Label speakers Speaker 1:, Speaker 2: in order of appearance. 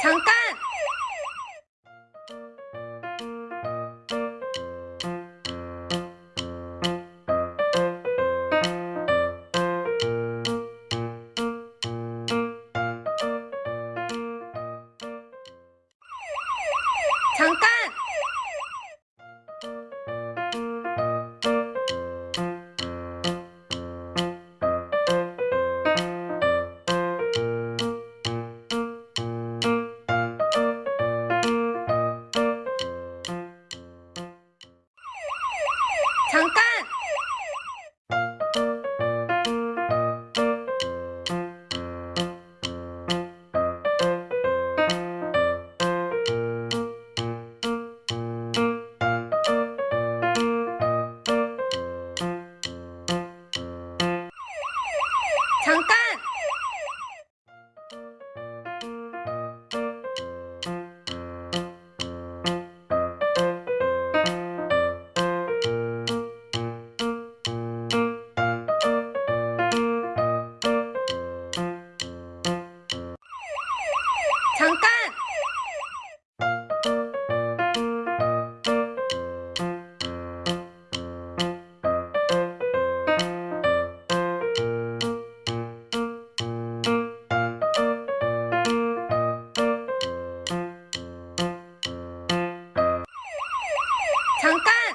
Speaker 1: 잠깐! 잠깐! 잠깐! 잠깐! 잠깐! 잠깐!